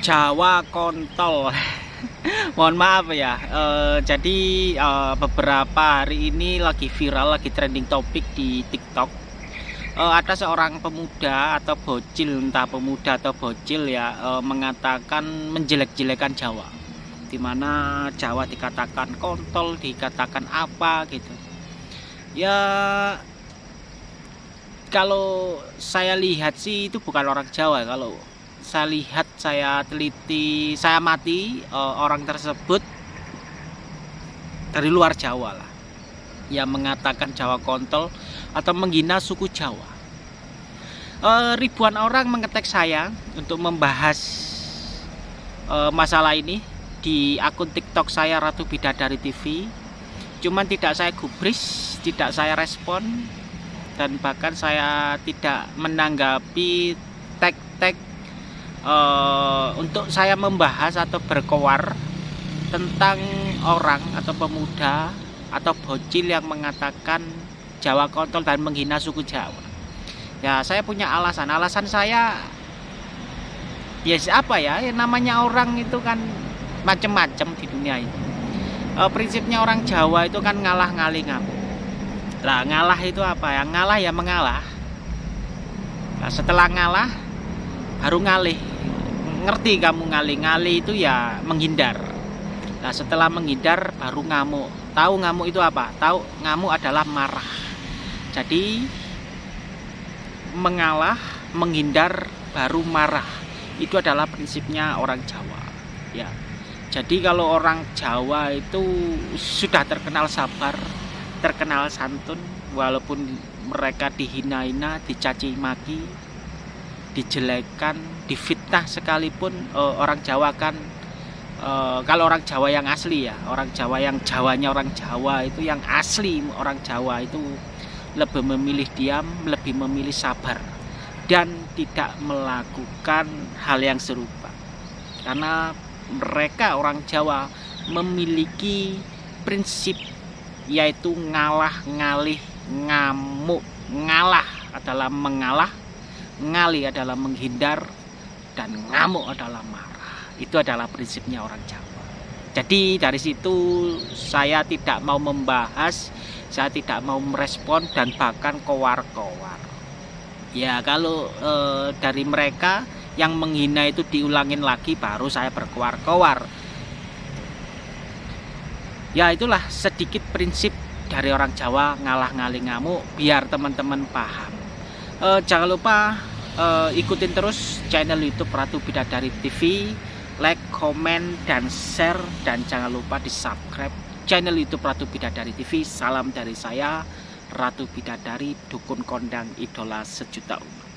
Jawa kontol mohon maaf ya e, jadi e, beberapa hari ini lagi viral lagi trending topik di TikTok. E, ada seorang pemuda atau bocil entah pemuda atau bocil ya e, mengatakan menjelek-jelekan Jawa. Di mana Jawa dikatakan kontol dikatakan apa gitu. Ya kalau saya lihat sih itu bukan orang Jawa kalau saya lihat saya teliti saya mati uh, orang tersebut dari luar Jawa lah. Yang mengatakan Jawa kontol atau menghina suku Jawa. Uh, ribuan orang mengetek saya untuk membahas uh, masalah ini di akun TikTok saya Ratu Bidadari TV cuman tidak saya gubris tidak saya respon dan bahkan saya tidak menanggapi tag-tag uh, untuk saya membahas atau berkowar tentang orang atau pemuda atau bocil yang mengatakan Jawa kontol dan menghina suku Jawa. Ya, saya punya alasan. Alasan saya ya apa ya? ya namanya orang itu kan macam-macam di dunia ini. E, prinsipnya orang Jawa itu kan ngalah ngalih ngamuk. Lah, ngalah itu apa ya? Ngalah ya mengalah. Nah, setelah ngalah baru ngalih ngerti kamu ngalih-ngalih itu ya menghindar. Nah setelah menghindar baru ngamuk. Tahu ngamuk itu apa? Tahu ngamuk adalah marah. Jadi mengalah menghindar baru marah. Itu adalah prinsipnya orang Jawa ya. Jadi kalau orang Jawa itu sudah terkenal sabar terkenal santun walaupun mereka dihina-hina dicaci maki dijelekan, difitnah sekalipun uh, orang Jawa kan uh, kalau orang Jawa yang asli ya, orang Jawa yang Jawanya orang Jawa itu yang asli orang Jawa itu lebih memilih diam, lebih memilih sabar dan tidak melakukan hal yang serupa. Karena mereka orang Jawa memiliki prinsip yaitu ngalah ngalih ngamuk ngalah adalah mengalah ngali adalah menghindar dan ngamuk adalah marah. Itu adalah prinsipnya orang Jawa. Jadi dari situ saya tidak mau membahas saya tidak mau merespon dan bahkan kowar-kowar. Ya kalau e, dari mereka yang menghina itu diulangin lagi baru saya berkowar-kowar. Ya itulah sedikit prinsip dari orang Jawa ngalah ngali ngamuk biar teman-teman paham. E, jangan lupa uh, ikutin terus channel YouTube Ratu Bidadari TV like, komen, dan share. Dan jangan lupa di subscribe channel YouTube Ratu Bidadari TV salam dari saya Ratu Bidadari Dukun Kondang Idola Sejuta Umat